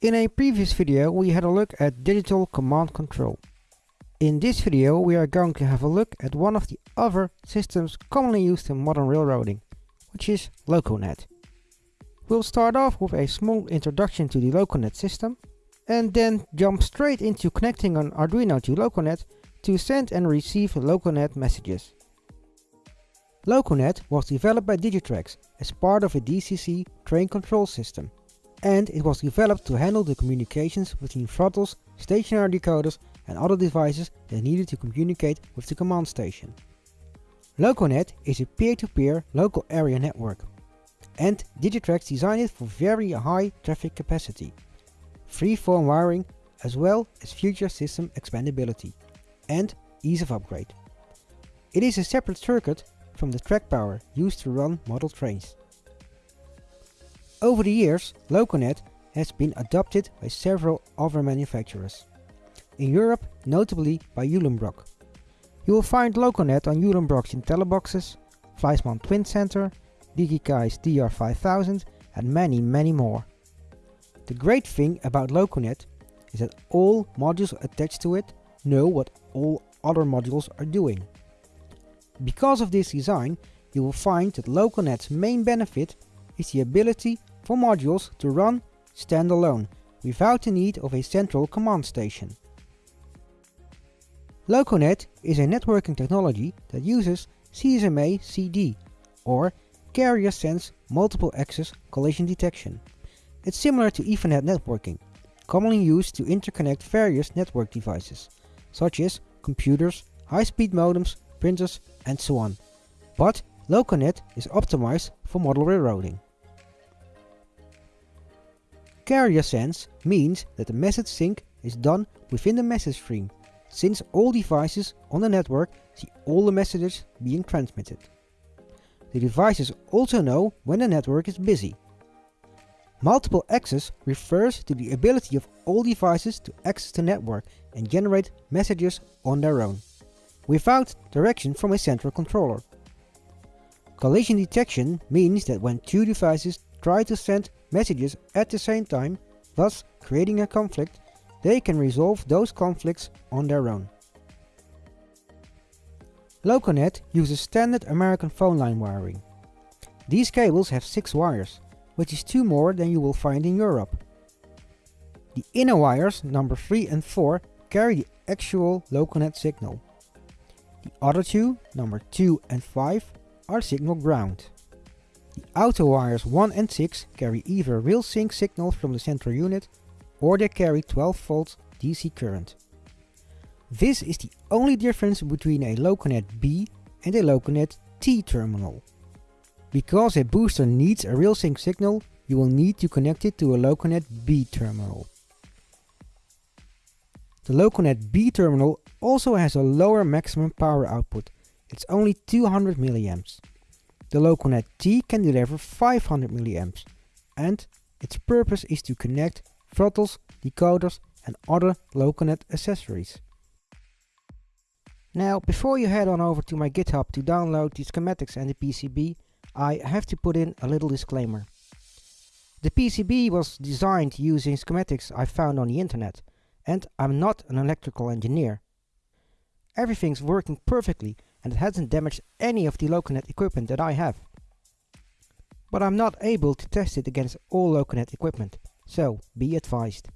In a previous video we had a look at digital command control. In this video we are going to have a look at one of the other systems commonly used in modern railroading, which is LocoNet. We'll start off with a small introduction to the LocoNet system and then jump straight into connecting an Arduino to LocoNet to send and receive LocoNet messages. LocoNet was developed by Digitrax as part of a DCC train control system and it was developed to handle the communications between throttles, stationary decoders and other devices that needed to communicate with the command station. LocoNet is a peer-to-peer -peer local area network and Digitrax designed it for very high traffic capacity, free-form wiring as well as future system expandability and ease of upgrade. It is a separate circuit from the track power used to run model trains. Over the years, LocoNet has been adopted by several other manufacturers. In Europe, notably by Uhlenbrock. You will find LocoNet on Uhlenbrock's Intelliboxes, Fleischmann Twin Center, Digikeijs DR5000 and many many more. The great thing about LocoNet is that all modules attached to it know what all other modules are doing. Because of this design, you will find that LocoNet's main benefit is the ability for modules to run standalone, without the need of a central command station. LocoNet is a networking technology that uses CSMA-CD, or Carrier Sense Multiple Access Collision Detection. It's similar to Ethernet networking, commonly used to interconnect various network devices, such as computers, high-speed modems, printers and so on. But LocoNet is optimized for model railroading. Carrier sense means that the message sync is done within the message stream, since all devices on the network see all the messages being transmitted. The devices also know when the network is busy. Multiple access refers to the ability of all devices to access the network and generate messages on their own, without direction from a central controller. Collision detection means that when two devices try to send messages at the same time, thus creating a conflict, they can resolve those conflicts on their own. LocoNet uses standard American phone line wiring. These cables have 6 wires, which is 2 more than you will find in Europe. The inner wires, number 3 and 4, carry the actual LocoNet signal. The other two, number 2 and 5, are signal ground. The outer wires 1 and 6 carry either RailSync signal from the central unit or they carry 12 volts DC current. This is the only difference between a LocoNet B and a LocoNet T terminal. Because a booster needs a RailSync signal, you will need to connect it to a LocoNet B terminal. The LocoNet B terminal also has a lower maximum power output. It's only 200 milliamps. The LocoNet T can deliver 500 mA and its purpose is to connect throttles, decoders and other LocoNet accessories. Now before you head on over to my GitHub to download the schematics and the PCB, I have to put in a little disclaimer. The PCB was designed using schematics I found on the internet, and I'm not an electrical engineer. Everything's working perfectly and it hasn't damaged any of the LocoNet equipment that I have. But I'm not able to test it against all LocoNet equipment, so be advised.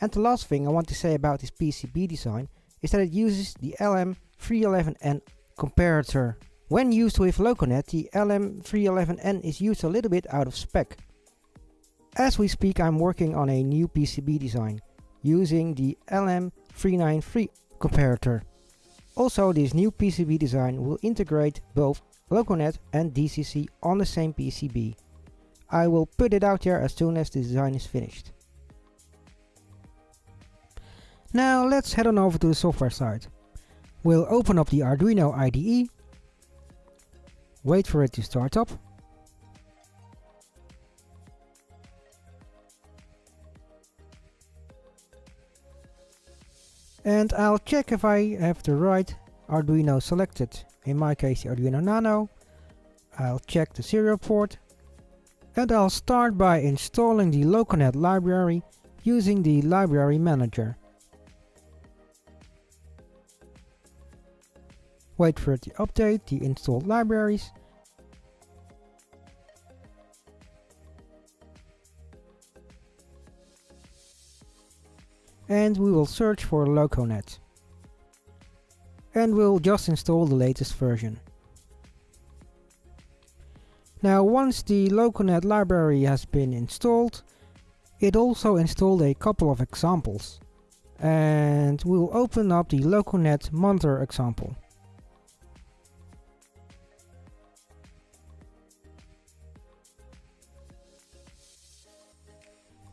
And the last thing I want to say about this PCB design is that it uses the LM311N comparator. When used with LocoNet, the LM311N is used a little bit out of spec. As we speak I'm working on a new PCB design, using the LM393 comparator. Also this new PCB design will integrate both LocoNet and DCC on the same PCB. I will put it out there as soon as the design is finished. Now let's head on over to the software side. We'll open up the Arduino IDE, wait for it to start up, and I'll check if I have the right Arduino selected, in my case the Arduino Nano. I'll check the serial port And I'll start by installing the Loconet library using the library manager. Wait for it to update the installed libraries and we will search for Loconet. And we'll just install the latest version. Now once the Loconet library has been installed, it also installed a couple of examples. And we'll open up the Loconet monitor example.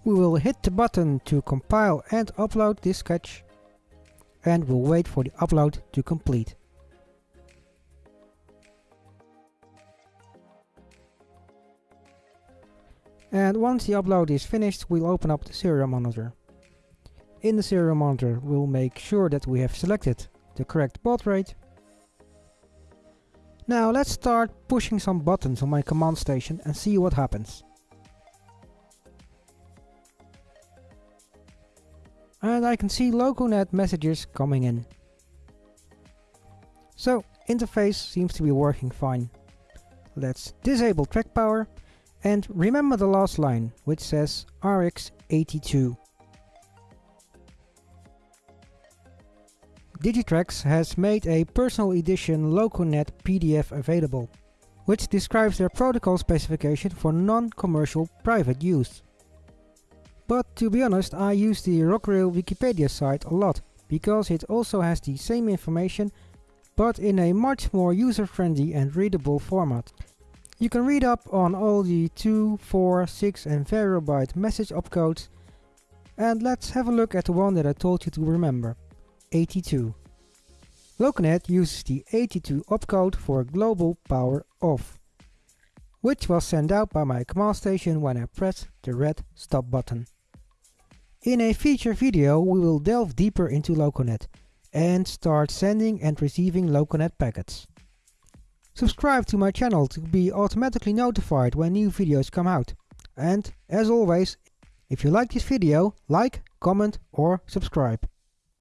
We will hit the button to compile and upload this sketch and we'll wait for the upload to complete. And once the upload is finished, we'll open up the serial monitor. In the serial monitor, we'll make sure that we have selected the correct baud rate. Now let's start pushing some buttons on my command station and see what happens. And I can see LocoNet messages coming in. So, interface seems to be working fine. Let's disable track power and remember the last line, which says RX82. Digitrax has made a personal edition LocoNet PDF available, which describes their protocol specification for non-commercial private use. But to be honest, I use the Rocrail Wikipedia site a lot, because it also has the same information, but in a much more user-friendly and readable format. You can read up on all the 2, 4, 6 and byte message opcodes, and let's have a look at the one that I told you to remember, 82. Loconet uses the 82 opcode for global power off, which was sent out by my command station when I pressed the red stop button. In a future video we will delve deeper into Loconet and start sending and receiving Loconet packets. Subscribe to my channel to be automatically notified when new videos come out. And as always, if you like this video, like, comment or subscribe.